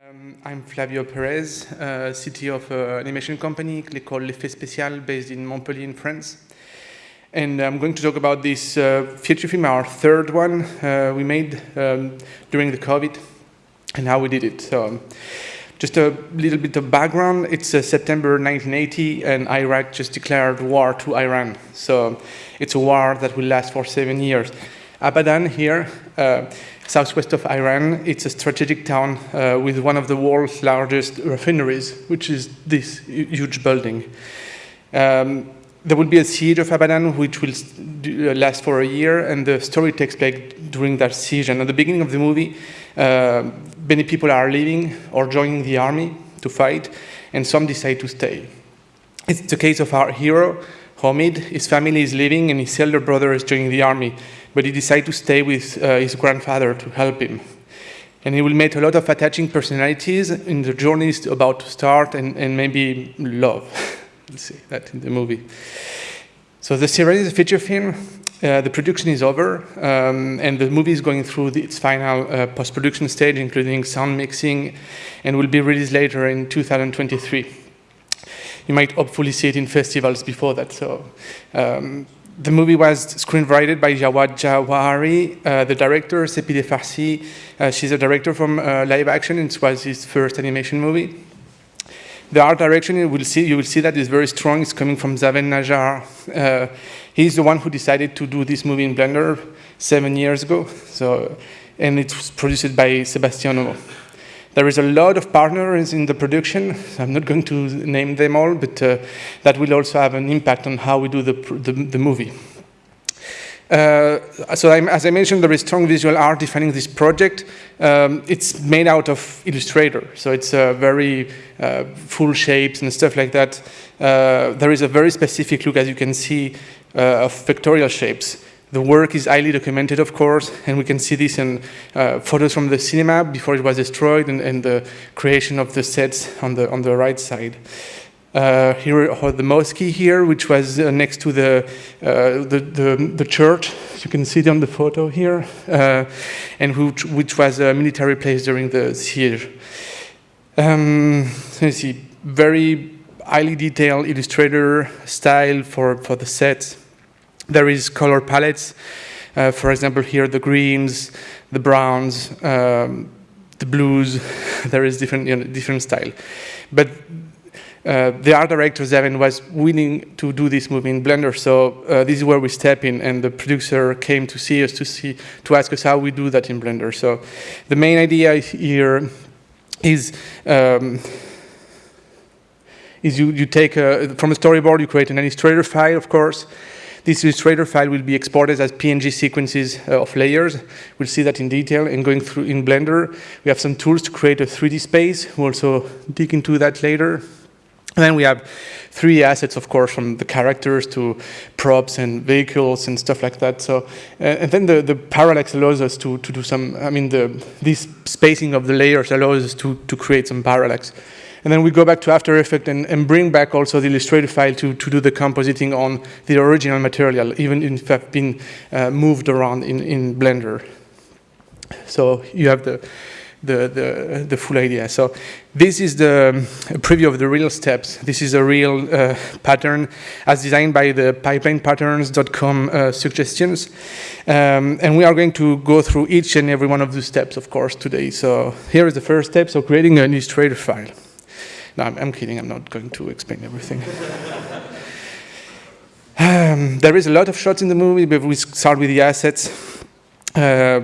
Um, I'm Flavio Perez, uh, CTO of an animation company called Les Fées Spéciales based in Montpellier in France. And I'm going to talk about this uh, feature film, our third one uh, we made um, during the COVID and how we did it. So um, just a little bit of background. It's uh, September 1980 and Iraq just declared war to Iran. So it's a war that will last for seven years. Abadan here uh, southwest of Iran. It's a strategic town uh, with one of the world's largest refineries, which is this huge building. Um, there will be a siege of Abadan, which will uh, last for a year, and the story takes place during that siege. And at the beginning of the movie, uh, many people are leaving or joining the army to fight, and some decide to stay. It's the case of our hero, Omid. His family is leaving, and his elder brother is joining the army but he decided to stay with uh, his grandfather to help him. And he will meet a lot of attaching personalities in the journey is about to start and, and maybe love. Let's see that in the movie. So the Siren is a feature film. Uh, the production is over, um, and the movie is going through the, its final uh, post-production stage, including sound mixing, and will be released later in 2023. You might hopefully see it in festivals before that. So um, the movie was screenwritten by Javad Djavahery, uh, the director, Sepideh Farsi. Uh, she's a director from uh, live action, and it was his first animation movie. The art direction, you will see, you will see that is very strong. It's coming from Zaven Najjar. Uh, he's the one who decided to do this movie in Blender seven years ago. So, and it was produced by Sebastian there is a lot of partners in the production. I'm not going to name them all, but uh, that will also have an impact on how we do the, the, the movie. Uh, so I'm, as I mentioned, there is strong visual art defining this project. Um, it's made out of Illustrator, so it's uh, very uh, full shapes and stuff like that. Uh, there is a very specific look, as you can see, uh, of vectorial shapes. The work is highly documented, of course, and we can see this in uh, photos from the cinema before it was destroyed and, and, the creation of the sets on the, on the right side. Uh, here are the mosque here, which was uh, next to the, uh, the, the, the, church. You can see it on the photo here, uh, and which, which was a military place during the siege. Um, you see, very highly detailed illustrator style for, for the sets. There is color palettes. Uh, for example, here the greens, the browns, um, the blues. there is different, you know, different style. But uh, the art director, Zaven, was willing to do this movie in Blender, so uh, this is where we step in, and the producer came to see us to see to ask us how we do that in Blender. So the main idea here is um, is you, you take a, from a storyboard, you create an illustrator file, of course, this Illustrator file will be exported as PNG sequences uh, of layers. We'll see that in detail. And going through in Blender, we have some tools to create a 3D space. We'll also dig into that later. And then we have three assets, of course, from the characters to props and vehicles and stuff like that. So, uh, and then the, the parallax allows us to, to do some, I mean, the, this spacing of the layers allows us to, to create some parallax. And then we go back to After Effects and, and bring back also the Illustrator file to, to do the compositing on the original material, even if it's been uh, moved around in, in Blender. So you have the, the, the, the, full idea. So this is the um, preview of the real steps. This is a real uh, pattern as designed by the pipelinepatterns.com uh, suggestions. Um, and we are going to go through each and every one of the steps, of course, today. So here is the first step, so creating an Illustrator file. No, I'm, I'm kidding. I'm not going to explain everything. um, there is a lot of shots in the movie, but we start with the assets. Uh,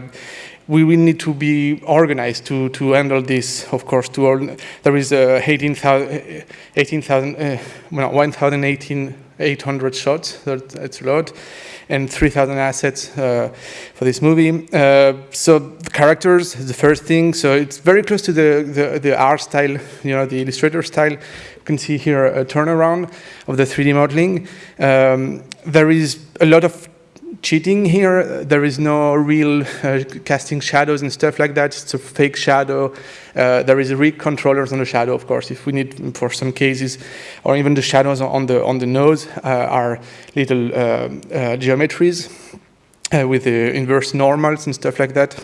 we will need to be organized to, to handle this, of course. To all, there is uh, 18,000, 18, uh, well, 1,800 shots, that's a lot and 3,000 assets uh, for this movie. Uh, so the characters is the first thing. So it's very close to the, the, the art style, you know, the Illustrator style. You can see here a turnaround of the 3D modeling. Um, there is a lot of cheating here. There is no real uh, casting shadows and stuff like that. It's a fake shadow. Uh, there is rig controllers on the shadow, of course, if we need for some cases, or even the shadows on the on the nose uh, are little uh, uh, geometries uh, with the inverse normals and stuff like that.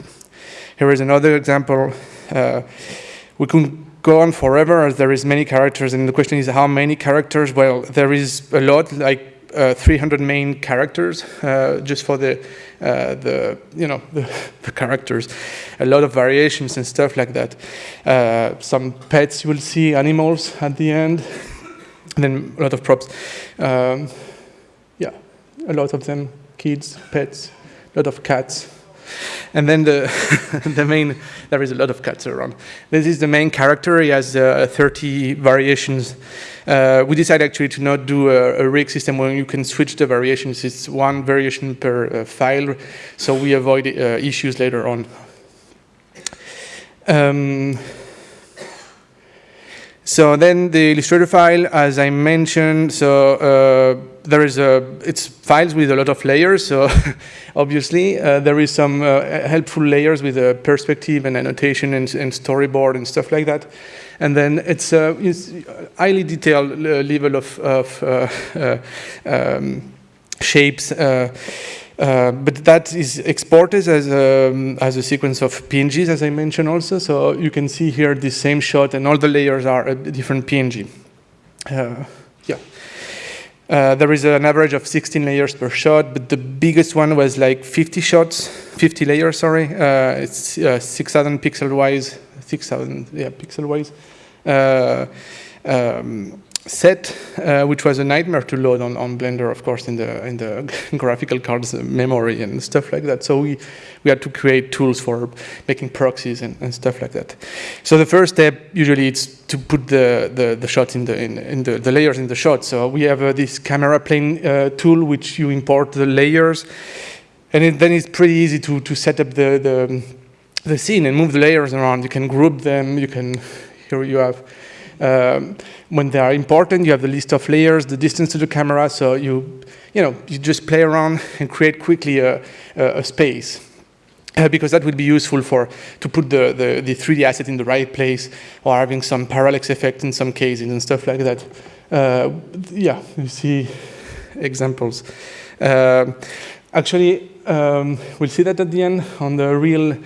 Here is another example we can go on forever as there is many characters and the question is how many characters? Well, there is a lot, like uh, 300 main characters uh, just for the uh, the you know the, the, characters. A lot of variations and stuff like that. Uh, some pets you will see animals at the end and then a lot of props. Um, yeah a lot of them kids pets a lot of cats and then the, the main, there is a lot of cuts around. This is the main character. He has uh, 30 variations. Uh, we decided actually to not do a, a, rig system where you can switch the variations. It's one variation per uh, file, so we avoid uh, issues later on. Um, so then the Illustrator file, as I mentioned, so uh, there is a, it's files with a lot of layers, so obviously uh, there is some uh, helpful layers with a perspective and annotation and, and, storyboard and stuff like that. And then it's, it's highly detailed uh, level of, of uh, uh, um, shapes. Uh, but that is exported as a, um, as a sequence of PNGs, as I mentioned also. So you can see here the same shot, and all the layers are a different PNG. Uh. Uh, there is an average of 16 layers per shot, but the biggest one was like 50 shots, 50 layers, sorry. Uh, it's uh, 6,000 pixel wise, 6,000, yeah, pixel wise. Um, set, uh, which was a nightmare to load on, on Blender, of course, in the in the graphical cards memory and stuff like that. So we we had to create tools for making proxies and, and stuff like that. So the first step usually it's to put the the, the shots in the in, in the, the layers in the shot. So we have uh, this camera plane uh, tool which you import the layers, and it, then it's pretty easy to to set up the the the scene and move the layers around. You can group them. You can here you have um, when they are important, you have the list of layers, the distance to the camera, so you, you know, you just play around and create quickly a, a, space. Uh, because that would be useful for to put the, the, the, 3D asset in the right place or having some parallax effect in some cases and stuff like that. Uh, yeah, you see examples. Uh, actually, um, we'll see that at the end on the real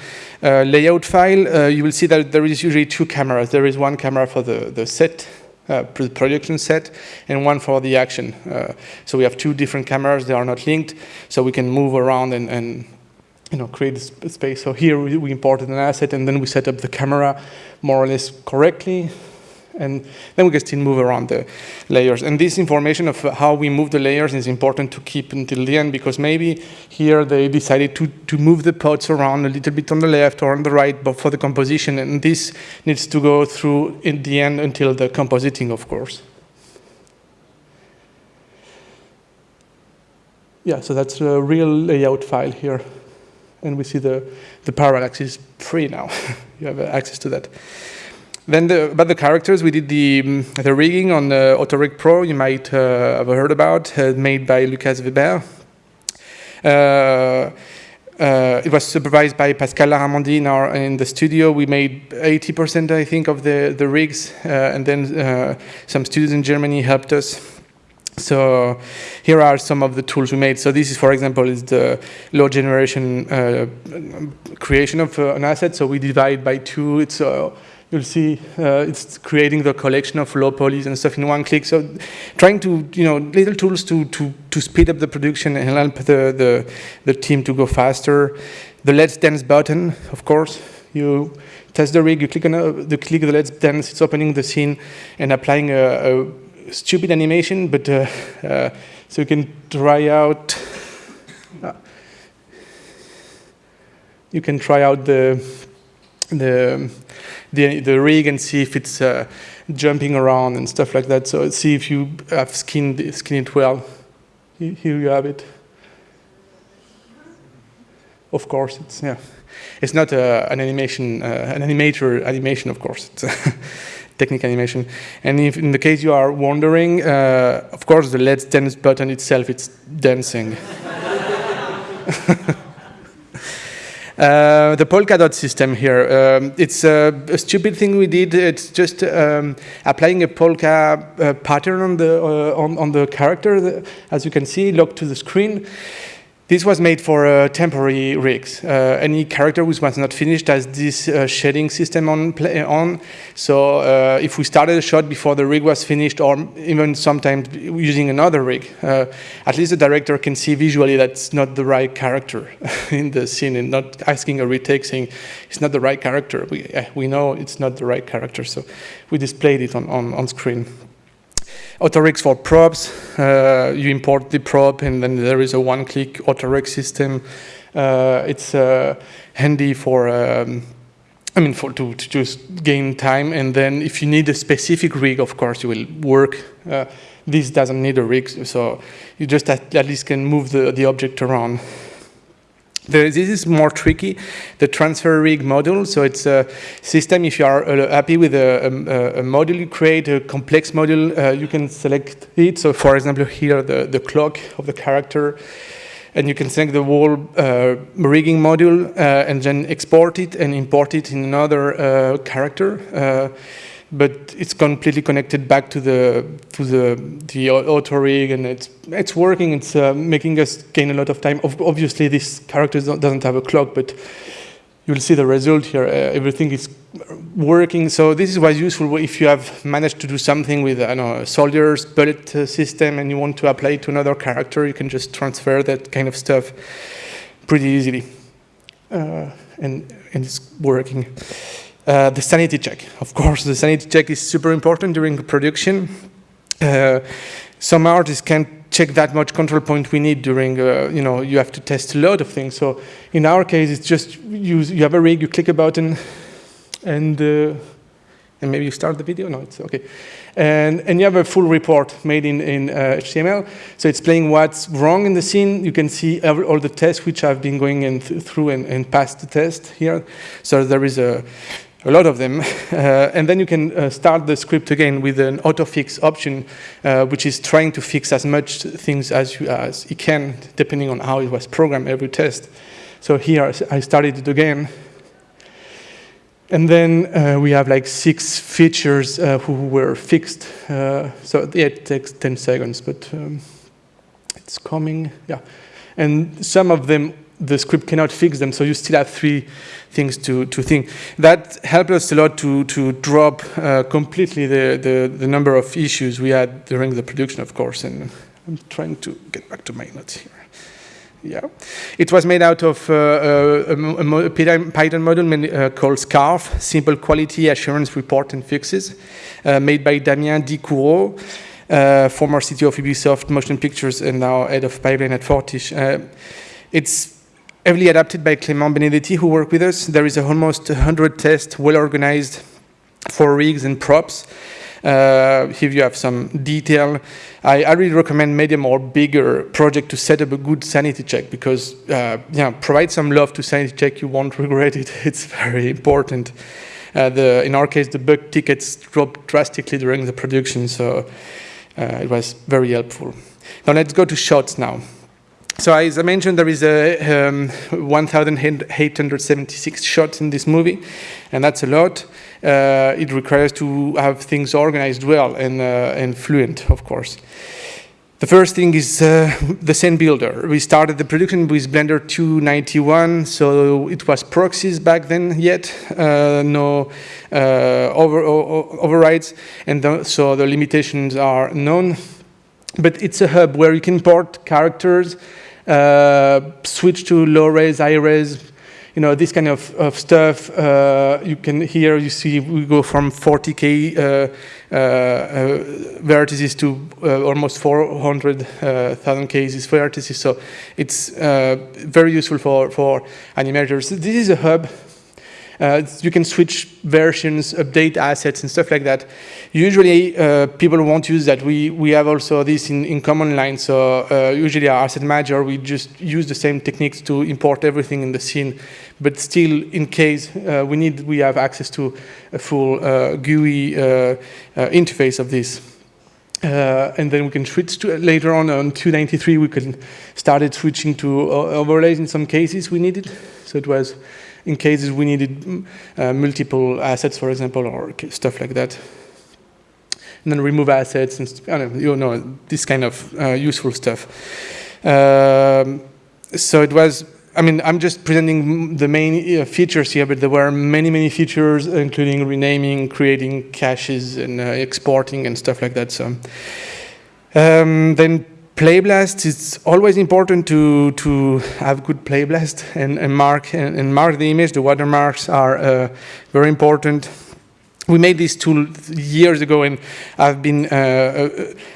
layout file. Uh, you will see that there is usually two cameras. There is one camera for the, the set, uh, production set, and one for the action. Uh, so we have two different cameras. They are not linked, so we can move around and, and you know, create space. So here we imported an asset, and then we set up the camera more or less correctly and then we can still move around the layers. And this information of how we move the layers is important to keep until the end because maybe here they decided to, to move the pods around a little bit on the left or on the right but for the composition and this needs to go through in the end until the compositing of course. Yeah, so that's a real layout file here. And we see the, the parallax is free now. you have access to that. Then the, about the characters, we did the, um, the rigging on the Autorig Pro, you might uh, have heard about, uh, made by Lucas Weber. Uh, uh it was supervised by Pascal Laramondi in, our, in the studio. We made 80%, I think, of the, the rigs, uh, and then uh, some students in Germany helped us. So here are some of the tools we made. So this is, for example, is the low generation creation of an asset. So we divide by two. It's you'll see uh, it's creating the collection of low polys and stuff in one click. So trying to, you know, little tools to, to, to speed up the production and help the, the, the team to go faster. The Let's Dance button, of course, you test the rig, you click on a, the click the Let's Dance, it's opening the scene and applying a, a stupid animation, but uh, uh, so you can try out, uh, you can try out the, the the, the rig and see if it's uh, jumping around and stuff like that. So see if you have skinned, skinned it well. Here you have it. Of course, it's yeah. It's not uh, an animation, uh, an animator animation, of course. It's technical animation. And if in the case you are wondering, uh, of course, the Let's Dance button itself, it's dancing. Uh, the Polkadot system here, um, it's a, a, stupid thing we did. It's just um, applying a polka uh, pattern on the, uh, on, on, the character, as you can see, locked to the screen. This was made for uh, temporary rigs. Uh, any character which was not finished has this uh, shading system on, on. So uh, if we started a shot before the rig was finished, or even sometimes using another rig, uh, at least the director can see visually that's not the right character in the scene and not asking a retake saying it's not the right character. We, we know it's not the right character, so we displayed it on, on, on screen. Autorigs for props, uh, you import the prop and then there is a one-click autorig system. Uh, it's uh, handy for, um, I mean, for to, to, just gain time and then if you need a specific rig, of course, you will work. Uh, this doesn't need a rig, so you just at, at least can move the, the object around. This is more tricky, the transfer rig module. So it's a system, if you are uh, happy with a, a, a, module you create, a complex module, uh, you can select it. So for example, here, the, the clock of the character, and you can select the whole uh, rigging module uh, and then export it and import it in another uh, character. But it's completely connected back to the to the the auto rig, and it's it's working. It's uh, making us gain a lot of time. Obviously, this character doesn't have a clock, but you'll see the result here. Uh, everything is working. So this is what's useful if you have managed to do something with I know a soldier's bullet uh, system, and you want to apply it to another character. You can just transfer that kind of stuff pretty easily, uh, and and it's working. Uh, the sanity check. Of course, the sanity check is super important during production. Uh, some artists can't check that much control point we need during, uh, you know, you have to test a lot of things. So in our case, it's just you, you have a rig, you click a button, and, uh, and maybe you start the video. No, it's okay. And, and you have a full report made in, in uh, HTML. So it's playing what's wrong in the scene. You can see every, all the tests which I've been going in th through and, and passed the test here. So there is a, a lot of them. Uh, and then you can uh, start the script again with an auto-fix option, uh, which is trying to fix as much things as, you, as it can, depending on how it was programmed every test. So here I started it again. And then uh, we have like six features uh, who were fixed. Uh, so yeah, it takes 10 seconds, but um, it's coming, yeah. And some of them the script cannot fix them, so you still have three things to, to think. That helped us a lot to, to drop uh, completely the, the, the, number of issues we had during the production, of course, and I'm trying to get back to my notes here. Yeah, it was made out of uh, uh a, a, Python module uh, called SCARF, Simple Quality Assurance Report and Fixes, uh, made by Damien Dicoureau, uh, former CTO of Ubisoft Motion Pictures and now head of pipeline at Fortiche. it's heavily adapted by Clément Benedetti, who worked with us. There is almost 100 tests, well organized for rigs and props. Uh, if you have some detail, I, I, really recommend medium or bigger project to set up a good sanity check because, uh, yeah, provide some love to sanity check. You won't regret it. It's very important. Uh, the, in our case, the bug tickets dropped drastically during the production, so uh, it was very helpful. Now let's go to shots now. So as I mentioned, there is a um, 1,876 shots in this movie, and that's a lot. Uh, it requires to have things organized well and, uh, and fluent, of course. The first thing is uh, the scene builder. We started the production with Blender 291, so it was proxies back then yet, uh, no uh, over, overrides, and the, so the limitations are known. But it's a hub where you can import characters, switch to low res, high res, you know, this kind of, of stuff. Uh, you can here, you see, we go from 40K uh, uh, uh, vertices to uh, almost 400,000 cases vertices. So it's very useful for, for animators. This is a hub uh, you can switch versions, update assets and stuff like that. Usually uh, people won't use that. We, we have also this in, in command line. So uh, usually our asset manager, we just use the same techniques to import everything in the scene. But still, in case uh, we need, we have access to a full uh, GUI uh, interface of this. and then we can switch to, later on on 293, we can started switching to overrides in some cases we needed. So it was in cases we needed mm, uh, multiple assets, for example, or stuff like that. And then remove assets and know, you know this kind of uh, useful stuff. Um, so it was, I mean, I'm just presenting the main uh, features here, but there were many, many features, including renaming, creating caches, and uh, exporting, and stuff like that. So um, then playblast, it's always important to, to have good playblast and, and mark and, and, mark the image. The watermarks are uh, very important we made this tool years ago and I've been uh,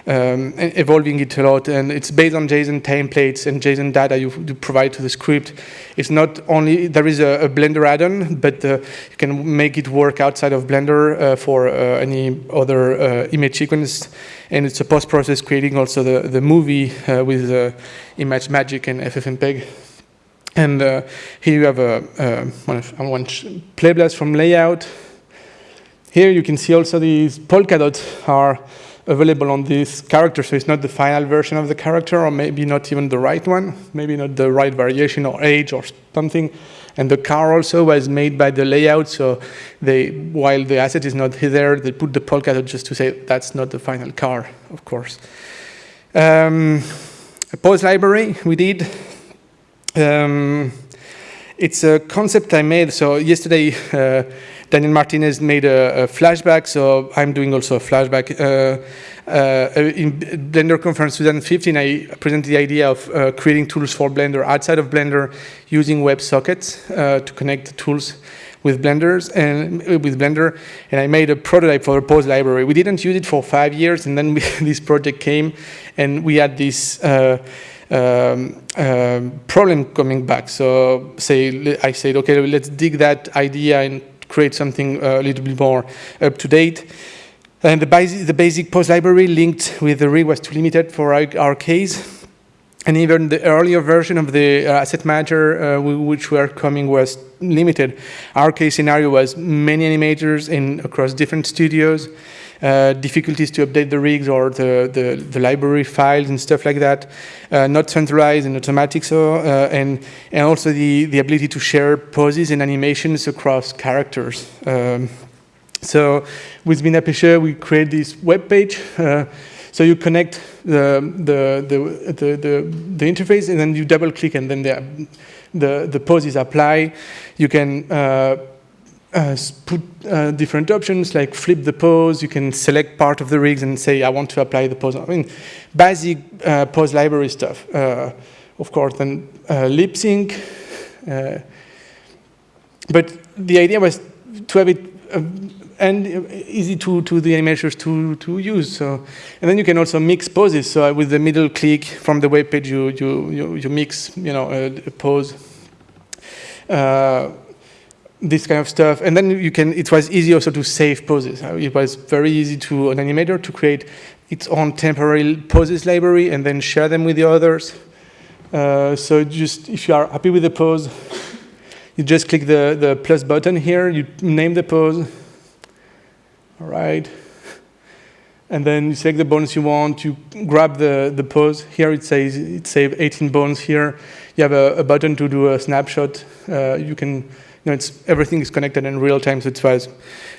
uh, um, evolving it a lot and it's based on JSON templates and JSON data you, you provide to the script. It's not only, there is a, a Blender add-on, but uh, you can make it work outside of Blender uh, for uh, any other uh, image sequence. And it's a post-process creating also the, the movie with ImageMagick and FFmpeg. And here you have a, one, one playblast from layout, here you can see also these polka dots are available on this character, so it's not the final version of the character, or maybe not even the right one, maybe not the right variation or age or something. And the car also was made by the layout, so they, while the asset is not there, they put the polka dot just to say that's not the final car, of course. Um, a pose library we did. Um, it's a concept I made, so yesterday uh, Daniel Martinez made a, a, flashback, so I'm doing also a flashback. Uh, uh, in Blender Conference 2015, I presented the idea of uh, creating tools for Blender outside of Blender using WebSockets uh, to connect the tools with Blenders and uh, with Blender, and I made a prototype for a pose library. We didn't use it for five years, and then we, this project came, and we had this. Uh, um, um, problem coming back. So say I said, okay, let's dig that idea and create something uh, a little bit more up to date. And the, basic, the basic pose library linked with the rig was too limited for our, our case. And even the earlier version of the uh, asset manager, uh, which were coming, was limited. Our case scenario was many animators in across different studios, uh, difficulties to update the rigs or the, the, the library files and stuff like that, uh, not centralized and automatic, so, uh, and, and also the, the ability to share poses and animations across characters. Um, so with Binapeche, we create this web page. Uh, so you connect the, the, the, the, the, interface and then you double click and then the, the, the poses apply. You can uh, put uh, different options like flip the pose. You can select part of the rigs and say, I want to apply the pose. I mean, basic uh, pose library stuff. Uh, of course, then uh, lip sync. Uh, but the idea was to have it and easy to, to the animators to, to use. So, and then you can also mix poses. So with the middle click from the web page, you, you, you, you mix you know, a, a pose this kind of stuff. And then you can, it was easy also to save poses. Uh, it was very easy to an animator to create its own temporary poses library and then share them with the others. Uh, so just, if you are happy with the pose, you just click the, the plus button here, you name the pose. All right. And then you select the bones you want, you grab the, the pose. Here it says it saves 18 bones here. You have a, a button to do a snapshot. Uh, you can know, it's, everything is connected in real time, so it was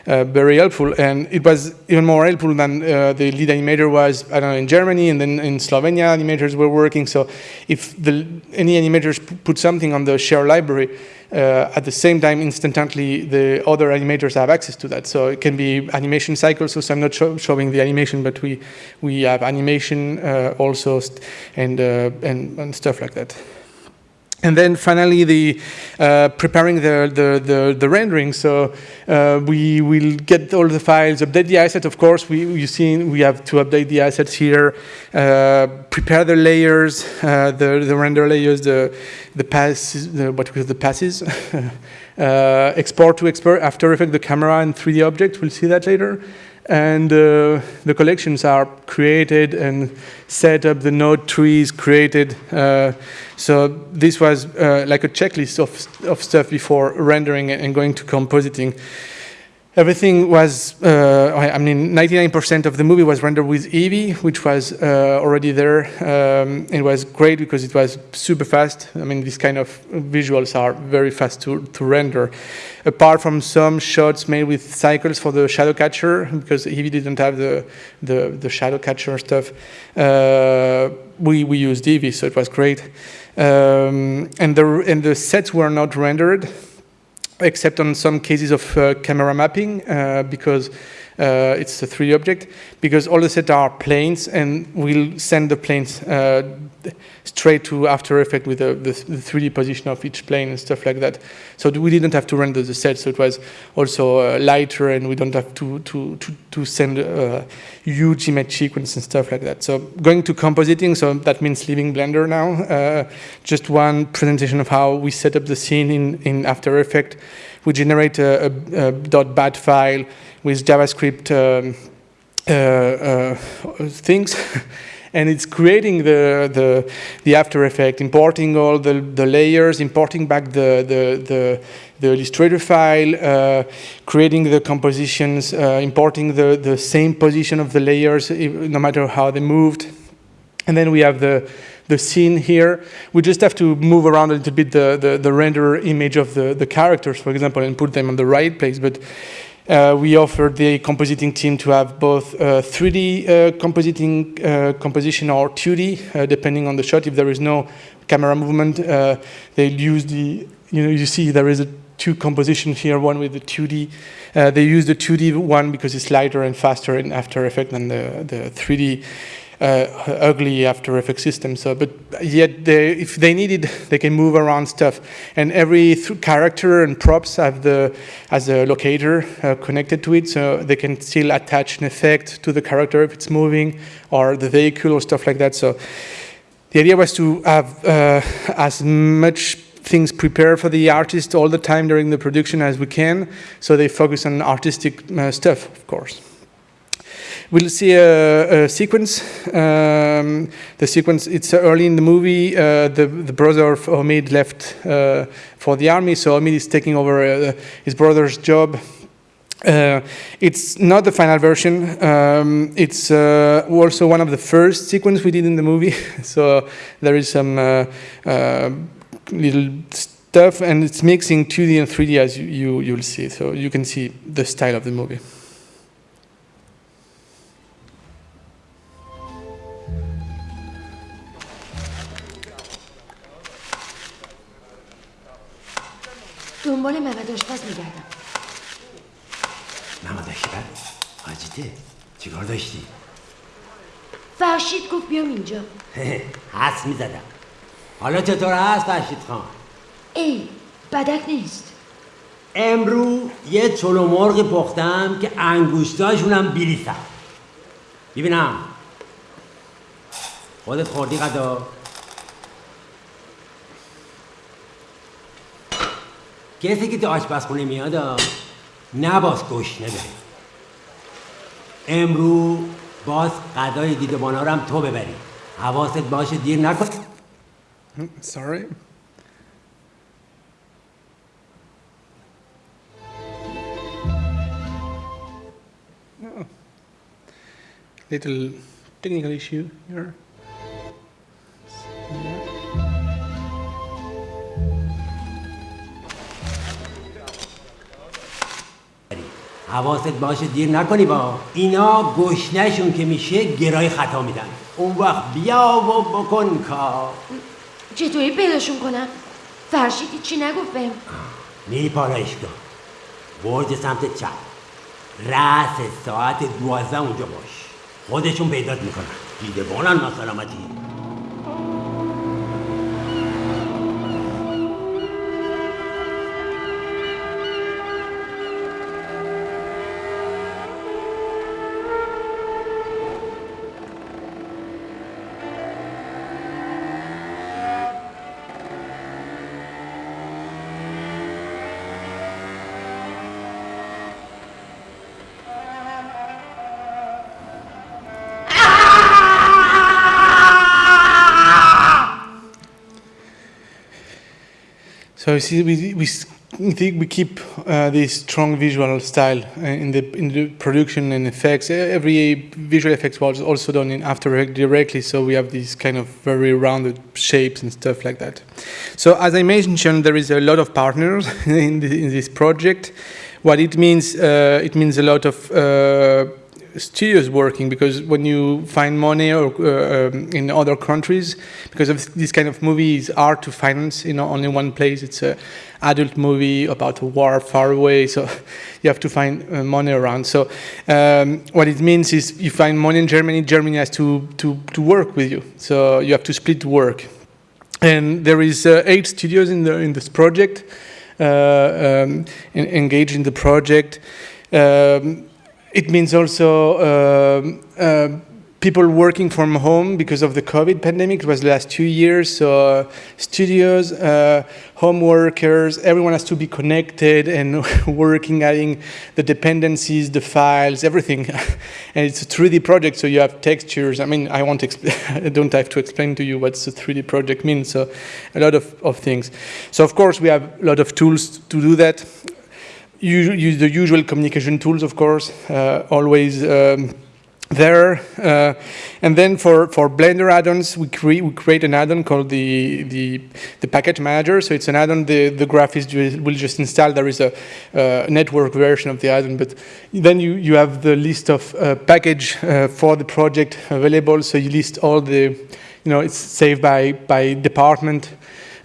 uh, very helpful. And it was even more helpful than uh, the lead animator was, I don't know, in Germany, and then in Slovenia, animators were working. So if the, any animators put something on the share library, uh, at the same time, instantly, the other animators have access to that. So it can be animation cycles. So I'm not showing the animation, but we we have animation uh, also, and, uh, and and stuff like that. And then finally, the uh, preparing the, the, the, the, rendering. So uh, we will get all the files, update the asset. Of course, we you see we have to update the assets here, uh, prepare the layers, uh, the the render layers, the the passes, the, what we call the passes. Uh, export to export After Effects, the camera and 3D object. We'll see that later and uh, the collections are created and set up, the node trees created. Uh, so this was uh, like a checklist of, of stuff before rendering and going to compositing. Everything was, uh, I mean, 99% of the movie was rendered with Eevee, which was uh, already there. Um, it was great because it was super fast. I mean, these kind of visuals are very fast to, to render. Apart from some shots made with cycles for the shadow catcher, because Eevee didn't have the, the, the shadow catcher stuff, uh, we, we used Eevee, so it was great. Um, and, the, and the sets were not rendered, except on some cases of uh, camera mapping, uh, because uh, it's a 3D object, because all the sets are planes, and we'll send the planes uh, straight to After Effects with the, the, the, 3D position of each plane and stuff like that. So we didn't have to render the set, so it was also uh, lighter, and we don't have to, to, to, to send a huge image sequence and stuff like that. So going to compositing, so that means leaving Blender now. Uh, just one presentation of how we set up the scene in, in After Effects. We generate a, a, a .bat file with JavaScript um, uh, uh, things. and it's creating the, the, the After Effect, importing all the, the layers, importing back the, the, the, the Illustrator file, uh, creating the compositions, uh, importing the, the same position of the layers, no matter how they moved. And then we have the, the scene here. We just have to move around a little bit the, the, the render image of the, the characters, for example, and put them on the right place. But uh, we offered the compositing team to have both uh, 3D uh, compositing uh, composition or 2D, uh, depending on the shot. If there is no camera movement, uh, they'll use the, you know, you see there is a two composition here, one with the 2D. they use the 2D one because it's lighter and faster in After Effects than the, the 3D uh, ugly After Effects system. So, but yet, they, if they need it, they can move around stuff. And every character and props have the as a locator uh, connected to it, so they can still attach an effect to the character if it's moving, or the vehicle or stuff like that. So, the idea was to have uh, as much things prepared for the artist all the time during the production as we can, so they focus on artistic uh, stuff, of course. We'll see a, a sequence. Um, the sequence, it's early in the movie. Uh, the, the brother of Omid left uh, for the army, so Omid is taking over uh, his brother's job. Uh, it's not the final version. Um, it's uh, also one of the first sequence we did in the movie. so there is some uh, little stuff, and it's mixing 2D and 3D as you, you, you'll see. So you can see the style of the movie. اینجا. حس می‌زدم. حالا چطور هست فرشید خان؟ ای بدک نیست. امرو یه چلو مرغ پختم که انگوشتاشونم بیریسم ببینم خودت خوردی غدا کسی که تو آشپزخونه میاد نباز گوش نبره امرو باز غذای دیدبانا رو هم تو ببری. حواست باشه دیر نکن Sorry. No. Little technical issue here. حواست باشه دیر نکنی با اینا گشنشون که میشه گرای خطا میدن اون وقت بیا و بکن کار. چطوری پیداشون کنم؟ فرشیدی چی نگفت بهم؟ میری پالایشگاه برج سمت چپ. رأس ساعت دوازده اونجا باش. خودشون پیدات می‌کنن. دیده بانن So we, we we keep uh, this strong visual style uh, in the in the production and effects. Every visual effects was also done in After Effects directly, so we have these kind of very rounded shapes and stuff like that. So as I mentioned, there is a lot of partners in, the, in this project. What it means, uh, it means a lot of uh, studios working because when you find money or, uh, um, in other countries, because of this kind of movie, it's hard to finance in only one place. It's a adult movie about a war far away, so you have to find uh, money around. So um, what it means is you find money in Germany, Germany has to, to, to work with you. So you have to split work. And there is uh, eight studios in, the, in this project, uh, um, engaged in the project. Um, it means also uh, uh, people working from home because of the COVID pandemic. It was the last two years. So uh, studios, uh, home workers, everyone has to be connected and working, adding the dependencies, the files, everything. and it's a 3D project, so you have textures. I mean, I won't I don't have to explain to you what the 3D project means. So a lot of, of things. So of course, we have a lot of tools to do that use the usual communication tools, of course, uh, always um, there. Uh, and then for, for Blender add-ons, we, cre we create an add-on called the, the, the, package manager. So it's an add-on the, the graphist will just install. There is a uh, network version of the add-on, but then you, you have the list of uh, package uh, for the project available. So you list all the, you know, it's saved by, by department.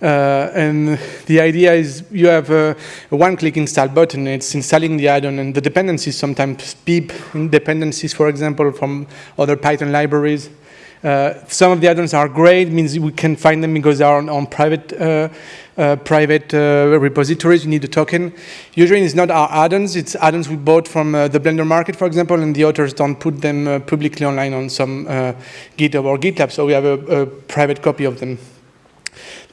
Uh, and the idea is you have a, a one-click install button. It's installing the add-on, and the dependencies sometimes pip dependencies, for example, from other Python libraries. Uh, some of the add-ons are great, means we can find them because they are on, on private uh, uh, private uh, repositories. You need a token. Usually it's not our add-ons, it's add-ons we bought from uh, the Blender market, for example, and the authors don't put them publicly online on some GitHub or GitLab, so we have a, a private copy of them.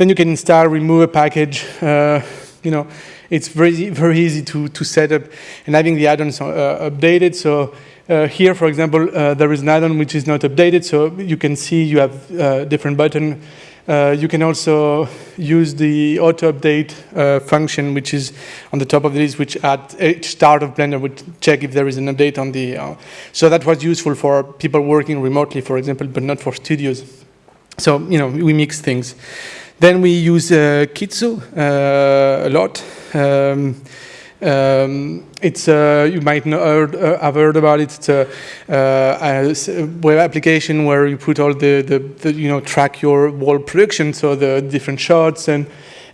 Then you can install, remove a package. Uh, you know, it's very, very easy to, to set up and having the add-ons uh, updated. So uh, here, for example, uh, there is an add-on which is not updated. So you can see you have uh, different button. Uh, you can also use the auto-update function, which is on the top of this, which at each start of Blender would check if there is an update on the. so that was useful for people working remotely, for example, but not for studios. So, you know, we mix things. Then we use uh, Kitsu uh, a lot. Um, um, it's uh, you might know, heard, uh, have heard about it. It's a, uh, a, web application where you put all the, the, the, you know track your wall production, so the different shots and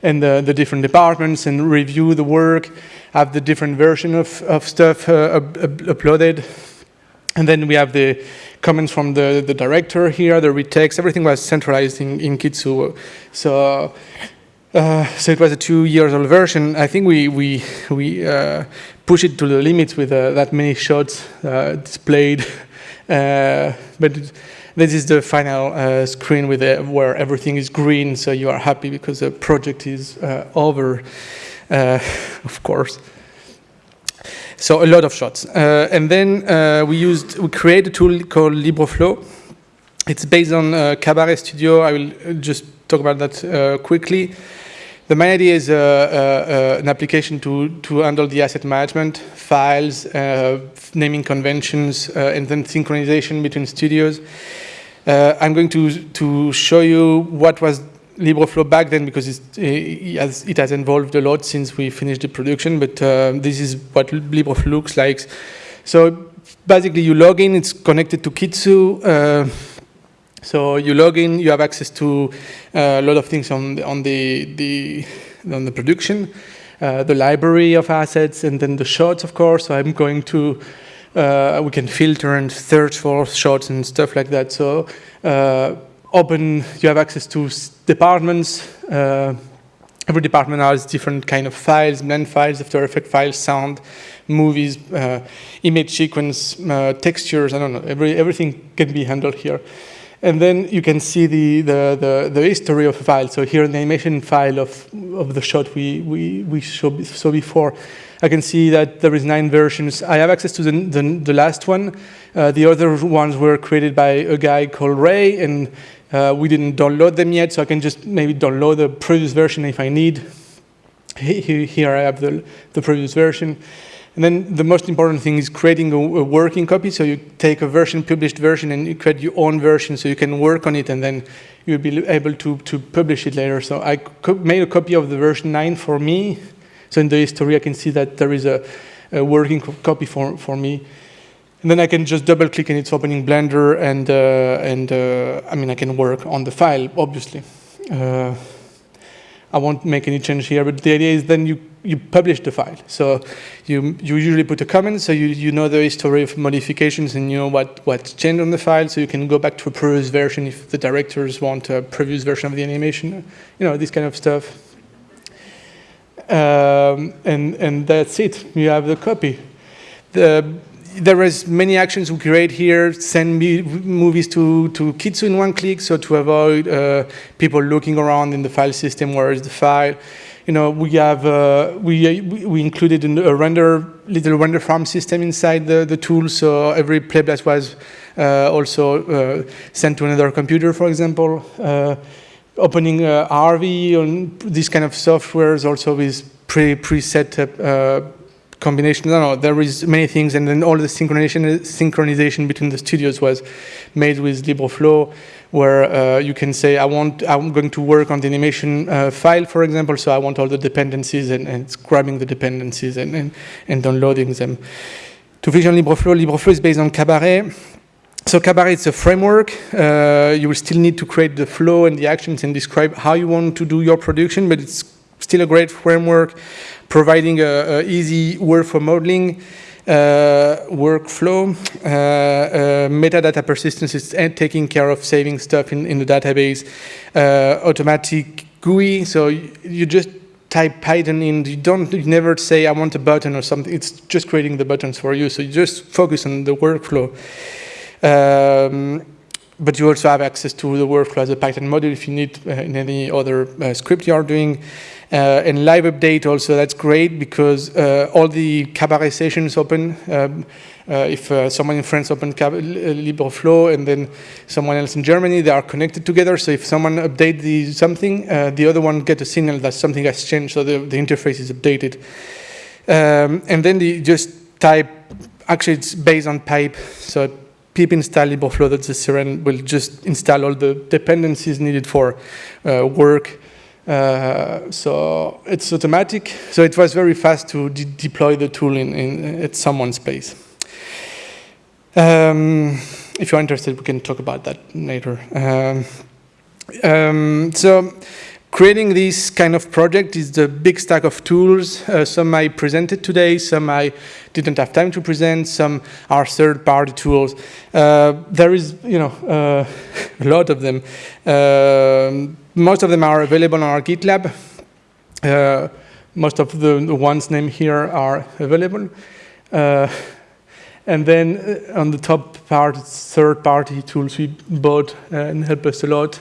and the, the different departments and review the work, have the different version of of stuff uh, up, uploaded, and then we have the comments from the, the director here, the retakes, everything was centralized in, in Kitsu. So, uh, so it was a two years old version. I think we, we, we uh, push it to the limits with uh, that many shots uh, displayed. Uh, but this is the final uh, screen with where everything is green, so you are happy because the project is over, of course. So a lot of shots. Uh, and then uh, we used, we created a tool called LibreFlow. It's based on uh, Kabaret Studio. I will just talk about that uh, quickly. The main idea is uh, uh, an application to, to handle the asset management, files, naming conventions, and then synchronization between studios. I'm going to, to show you what was LibreFlow back then because it has, it has evolved a lot since we finished the production, but uh, this is what LibreFlow looks like. So basically you log in, it's connected to Kitsu. Uh, so you log in, you have access to uh, a lot of things on the, on the, the, on the production, uh, the library of assets, and then the shots, of course. So I'm going to, uh, we can filter and search for shots and stuff like that. So uh, open, you have access to departments. Uh, every department has different kind of files, blend files, After Effect files, sound, movies, uh, image sequence, uh, textures, I don't know, every, everything can be handled here. And then you can see the, the, the, the history of a file. So here in the animation file of, of the shot we, we, we saw, saw before, I can see that there is nine versions. I have access to the, the, the last one. Uh, the other ones were created by a guy called Ray, and uh, we didn't download them yet, so I can just maybe download the previous version if I need. Here I have the, the previous version. And then the most important thing is creating a, a, working copy. So you take a version, published version, and you create your own version so you can work on it, and then you'll be able to, to publish it later. So I made a copy of the version 9 for me. So in the history, I can see that there is a, a working co copy for, for me. And then I can just double click and it's opening Blender and, uh, and uh, I mean, I can work on the file, obviously. Uh, I won't make any change here, but the idea is then you, you publish the file. So you, you usually put a comment, so you, you know the history of modifications and you know what, what's changed on the file, so you can go back to a previous version if the directors want a previous version of the animation, you know, this kind of stuff. Um, and, and that's it, you have the copy. The, there is many actions we create here, send movies to, to Kitsu in one click, so to avoid uh, people looking around in the file system, where is the file. You know, we have, uh, we, we included a render, little render farm system inside the, the tool, so every playback was uh, also uh, sent to another computer, for example. Uh, opening uh, RV on this kind of software is also with pre preset uh, combination. No, no, there is many things, and then all the synchronization synchronization between the studios was made with LibreFlow, where uh, you can say, I want, I'm going to work on the animation uh, file, for example, so I want all the dependencies and, and grabbing the dependencies and, and, and downloading them. To vision LibreFlow, LibreFlow is based on Kabaret. So Kabaret is a framework. Uh, you will still need to create the flow and the actions and describe how you want to do your production, but it's still a great framework providing a, a easy workflow modeling, uh, workflow, uh, uh, metadata persistence is taking care of saving stuff in, in the database, uh, automatic GUI, so you just type Python in, you don't you never say I want a button or something, it's just creating the buttons for you, so you just focus on the workflow. Um, but you also have access to the workflow as a Python module if you need uh, in any other uh, script you are doing. Uh, and live update also, that's great because uh, all the Kabaret sessions open. Um, uh, if uh, someone in France open LibreFlow and then someone else in Germany, they are connected together. So if someone update the something, uh, the other one get a signal that something has changed, so the, the interface is updated. Um, and then the just type, actually it's based on pipe, so pip install LibreFlow, that's the Siren will just install all the dependencies needed for uh, work uh, so it's automatic. So it was very fast to de deploy the tool in, in, at someone's place. Um, if you're interested, we can talk about that later. Um, um, so creating this kind of project is the big stack of tools. Uh, some I presented today, some I didn't have time to present, some are third-party tools. Uh, there is, you know, uh, a lot of them. Most of them are available on our GitLab. Uh, most of the, ones named here are available. Uh, and then uh, on the top part, third-party tools we bought and help us a lot.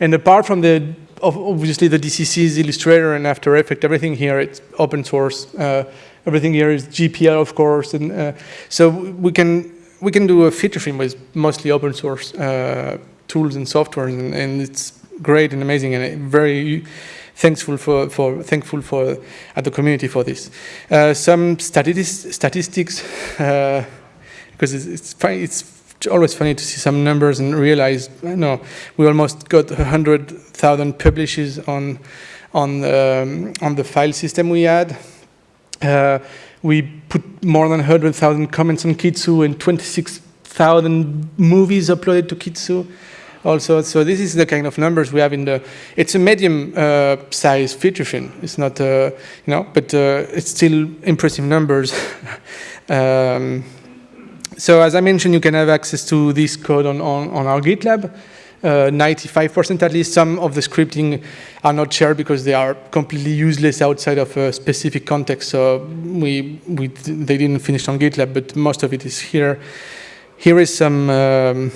And apart from the, obviously the DCC's Illustrator and After Effects, everything here, it's open source. Uh, everything here is GPL, of course. And uh, so we can, we can do a feature film with mostly open source uh, tools and software, and, and it's great and amazing and very thankful for, for thankful for at the community for this. Uh, some statistics, statistics uh, because it's, it's, it's always funny to see some numbers and realize, no, we almost got 100,000 publishes on, on, um, on the file system we had. Uh, we put more than 100,000 comments on Kitsu and 26,000 movies uploaded to Kitsu also. So this is the kind of numbers we have in the, it's a medium uh, size feature film. It's not, uh, you know, but uh, it's still impressive numbers. um, so as I mentioned, you can have access to this code on, on, on our GitLab. 95% uh, at least. Some of the scripting are not shared because they are completely useless outside of a specific context. So we, we they didn't finish on GitLab, but most of it is here. Here is some um,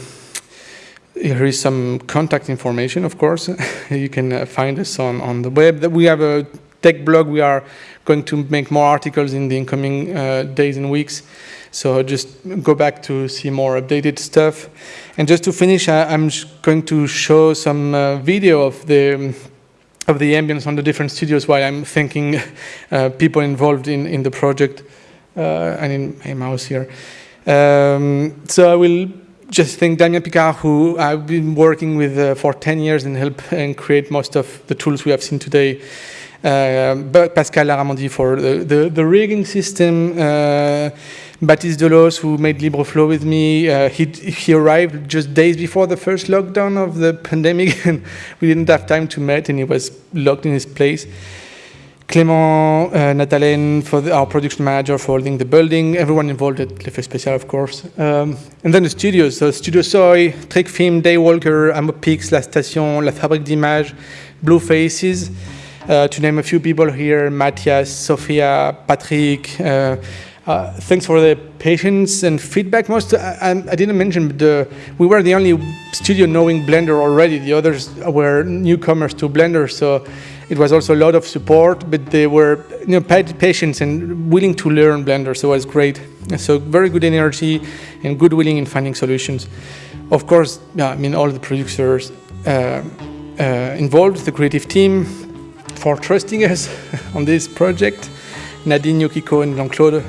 here is some contact information, of course. you can uh, find us on, on the web. We have a tech blog. We are going to make more articles in the incoming uh, days and weeks. So just go back to see more updated stuff. And just to finish, I, am going to show some uh, video of the of the ambience on the different studios while I'm thanking uh, people involved in, in the project and in my mouse here. Um, so I will just think Damien Picard, who I've been working with uh, for 10 years and help and create most of the tools we have seen today. uh, but Pascal Larramendy for the, the, the rigging system, uh, Baptiste Delos, who made LibreFlow with me, uh, he, he arrived just days before the first lockdown of the pandemic, and we didn't have time to meet, and he was locked in his place. Clément uh, Natalen, for the, our production manager for holding the building, everyone involved at Les Fées Spéciales, of course. Um, and then the studios, so Studio Soy, Trick Film, Daywalker, Amopix, La Station, La Fabrique d'Images, Blue Faces, uh, to name a few people here, Matthias, Sophia, Patrick, uh, uh, thanks for the patience and feedback. Most I, I didn't mention, the, we were the only studio knowing Blender already. The others were newcomers to Blender, so it was also a lot of support. But they were you know patient and willing to learn Blender, so it was great. So very good energy and good willing in finding solutions. Of course, yeah, I mean all the producers uh, uh, involved, the creative team, for trusting us on this project. Nadine, Yukiko, and Jean-Claude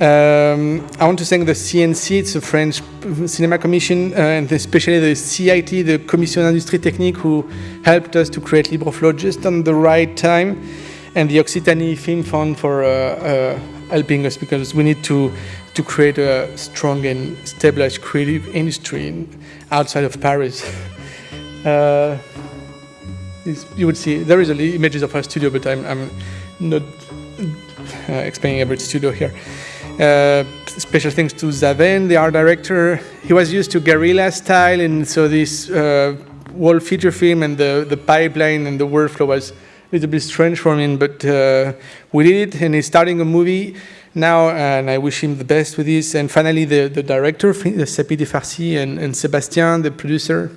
um, I want to thank the CNC, it's a French Cinema Commission, uh, and especially the CIT, the Commission Industrie Technique, who helped us to create LibreFlow just on the right time, and the Occitanie Film Fund for uh, uh, helping us because we need to to create a strong and stabilized creative industry in, outside of Paris. Uh, you would see there is images of our studio, but I'm, I'm not uh, explaining every studio here. Uh, special thanks to Zaven, the art director. He was used to guerrilla style, and so this uh, wall feature film and the, the pipeline and the workflow was a little bit strange for him, but uh, we did it, and he's starting a movie now, and I wish him the best with this. And finally, the, the director, Sepideh Farsi, and, and Sebastien, the producer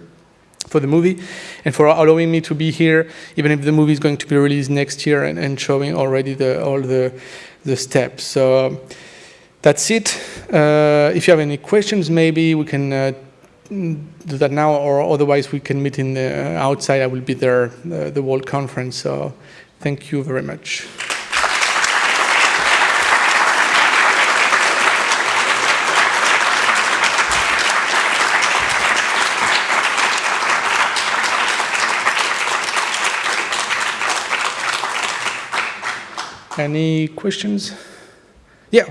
for the movie, and for allowing me to be here, even if the movie is going to be released next year and, and showing already the, all the, the steps. So that's it. Uh, if you have any questions, maybe we can uh, do that now, or otherwise we can meet in the outside. I will be there, uh, the World Conference. So thank you very much. Any questions? Yeah.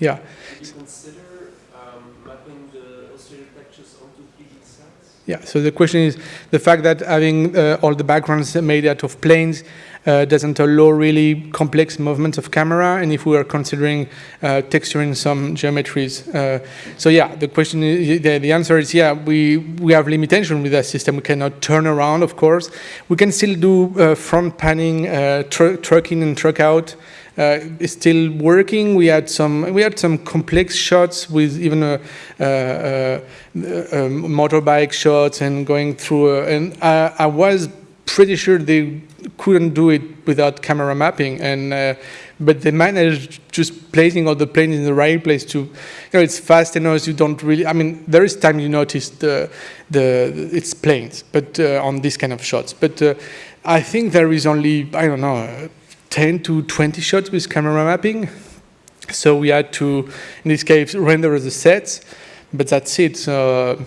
Yeah. Did you consider um, mapping the illustrated textures onto 3D sets? Yeah, so the question is the fact that having uh, all the backgrounds made out of planes uh, doesn't allow really complex movements of camera, and if we are considering uh, texturing some geometries. Uh, so yeah, the question is, the, the, answer is yeah, we, we have limitation with that system. We cannot turn around, of course. We can still do uh, front panning, uh, tr truck in and truck out, still working. We had some we had some complex shots with even a, a, a, motorbike shots and going through. A, and I, I, was pretty sure they couldn't do it without camera mapping. And uh, but they managed just placing all the planes in the right place to, you know, it's fast enough. You don't really. I mean, there is time you notice the the it's planes, but uh, on this kind of shots. But uh, I think there is only I don't know 10 to 20 shots with camera mapping. So we had to, in this case, render the sets, but that's it. So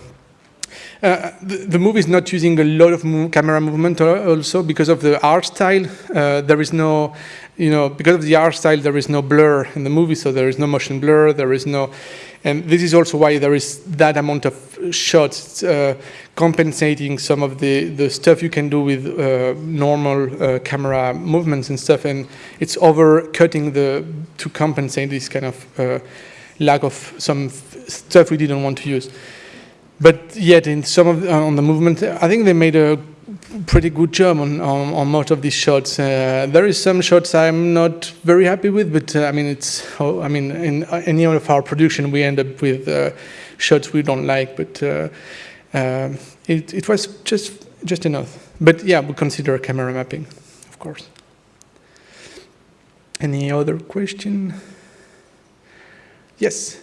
uh, the, the, movie is not using a lot of camera movement also because of the art style. Uh, there is no, you know, because of the art style, there is no blur in the movie, so there is no motion blur, there is no, and this is also why there is that amount of shots uh, compensating some of the, the stuff you can do with uh, normal uh, camera movements and stuff, and it's overcutting the, to compensate this kind of uh, lack of some stuff we didn't want to use. But yet, in some of the, on the movement, I think they made a pretty good job on, on, on most of these shots. Uh, there is some shots I'm not very happy with, but uh, I mean, it's, oh, I mean, in any of our production, we end up with uh, shots we don't like, but uh, um, it, it was just, just enough. But yeah, we consider camera mapping, of course. Any other question? Yes?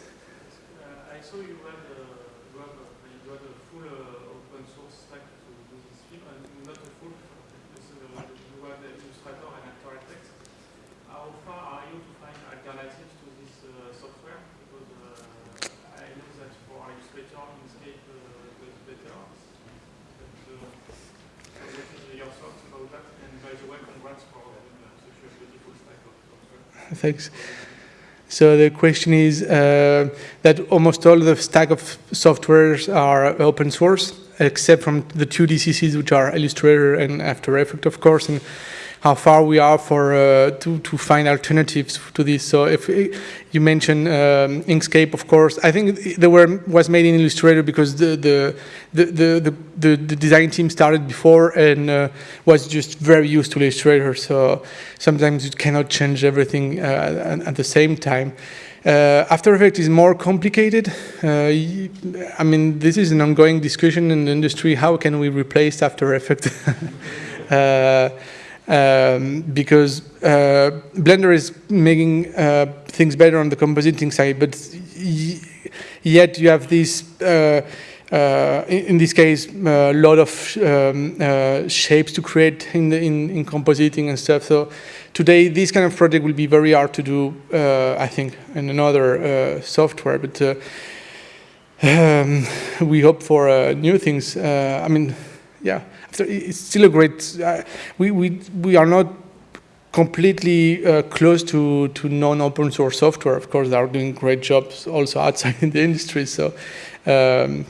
Thanks. So the question is uh, that almost all the stack of softwares are open source, except from the two DCCs, which are Illustrator and After Effects, of course, and how far we are for uh, to to find alternatives to this. So if you mentioned um, Inkscape, of course, I think there were was made in Illustrator because the the the the, the, the design team started before and uh, was just very used to Illustrator. So sometimes you cannot change everything uh, at the same time. Uh, After Effects is more complicated. Uh, I mean, this is an ongoing discussion in the industry. How can we replace After Effects? uh, um, because uh, Blender is making uh, things better on the compositing side, but yet you have this, uh, uh in, this case, a lot of um, uh, shapes to create in, the, in, in, compositing and stuff. So today, this kind of project will be very hard to do, uh, I think, in another software. But um, we hope for new things. I mean, yeah it's still a great. Uh, we we we are not completely uh, close to to non-open source software. Of course, they are doing great jobs also outside in the industry. So, um,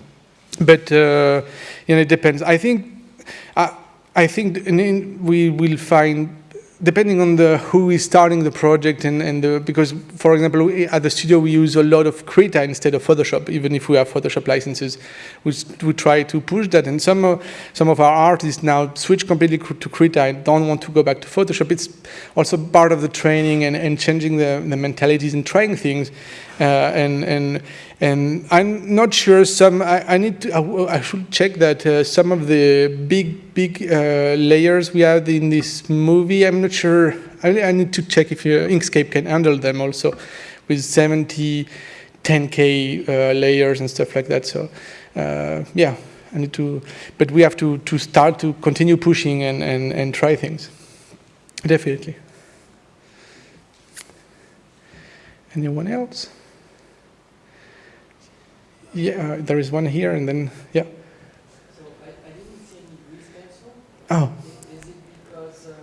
but uh, you know, it depends. I think. I, I think we will find depending on the who is starting the project and, and the, because for example we, at the studio we use a lot of Krita instead of Photoshop even if we have Photoshop licenses. We, we try to push that and some of, some of our artists now switch completely to Krita and don't want to go back to Photoshop. It's also part of the training and, and changing the, the mentalities and trying things uh, and and and I'm not sure some I, I need to I, I, should check that uh, some of the big big uh, layers we have in this movie I'm not sure. I, I need to check if Inkscape can handle them also with 70 10k uh, layers and stuff like that. So uh, yeah I need to but we have to to start to continue pushing and and, and try things. Definitely. Anyone else yeah, uh, there is one here, and then yeah. So I, I didn't see any grease pencil. Oh. Is, it because uh,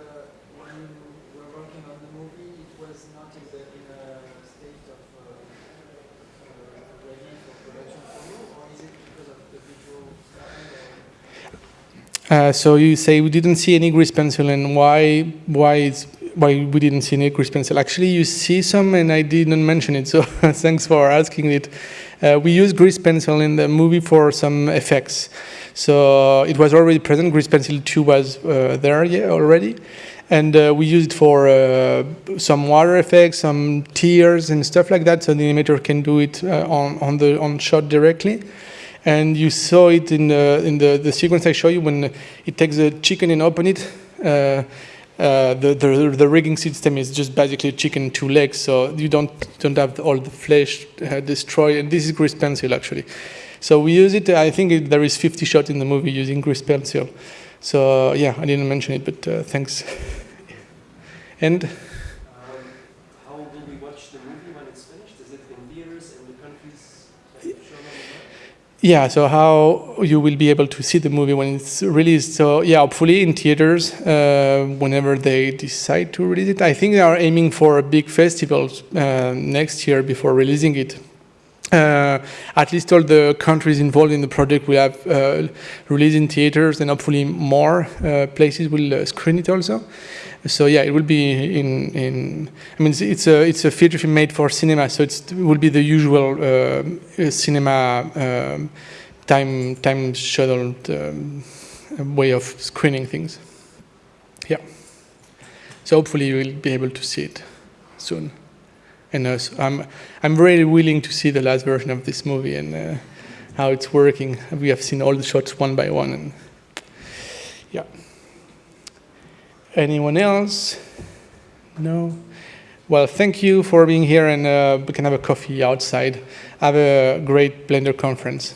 when you were working on the movie, it was not in, the, in a state of uh, uh, ready for production for you, or is it because of the visual uh, so you say we didn't see any grease pencil, and why? Why is why we didn't see any grease pencil? Actually, you see some, and I didn't mention it. So thanks for asking it. Uh, we use grease pencil in the movie for some effects. So it was already present. Grease pencil 2 was uh, there yeah, already. And uh, we used it for uh, some water effects, some tears and stuff like that. So the animator can do it uh, on, on the on shot directly. And you saw it in the, in the, the sequence I show you when it takes a chicken and open it. Uh, uh, the, the, the rigging system is just basically a chicken two legs, so you don't don't have all the flesh uh, destroyed. And this is grease pencil actually. So we use it. I think there is 50 shots in the movie using grease pencil. So yeah, I didn't mention it, but uh, thanks. and. Um, how will we watch the movie when it's finished? Is it in theaters in the countries yeah, so how you will be able to see the movie when it's released. So yeah, hopefully in theaters uh, whenever they decide to release it. I think they are aiming for a big festival uh, next year before releasing it. Uh, at least all the countries involved in the project will have uh, released in theaters and hopefully more uh, places will uh, screen it also. So yeah, it will be in, in I mean, it's, a, it's a feature film made for cinema, so it will be the usual uh, cinema um, time, time scheduled um, way of screening things. Yeah. So hopefully you will be able to see it soon. And uh, so I'm, I'm really willing to see the last version of this movie and uh, how it's working. We have seen all the shots one by one. And yeah. Anyone else? No? Well, thank you for being here and uh, we can have a coffee outside. Have a great Blender conference.